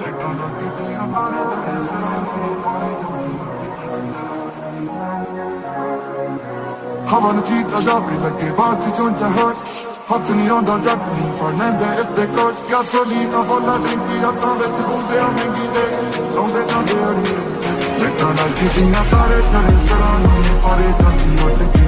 ਲੈਟਾਂ ਹਵਾ ਨੂੰ ਚੀਤਾ ਜਾਵੇ ਲੱਗੇ ਬਾਸ ਦੀ ਚੁੰਚ ਹਟ ਹੱਥ ਨਹੀਂ ਆਉਂਦਾ ਜੱਟ ਨਹੀਂ ਫੜ ਲੈਂਦਾ ਇੱਥੇ ਕੋਟ ਗੈਸੋਲੀਨਾ ਵਾਲਾ ਟੈਂਕੀ ਰਾਤਾਂ ਵਿੱਚ ਬੂਜ਼ਿਆ ਮਹਿੰਗੀ ਦੇ ਲਾਉਂਦੇ ਜਾਂਦੇ ਅੜੀ ਲੈਟਾਂ ਨਾਲ ਕੀਤੀਆਂ ਤਾਰੇ ਚੜੇ ਸਰਾਂ ਨੂੰ ਪਾਰੇ ਜਾਂਦੀ ਉੱਠ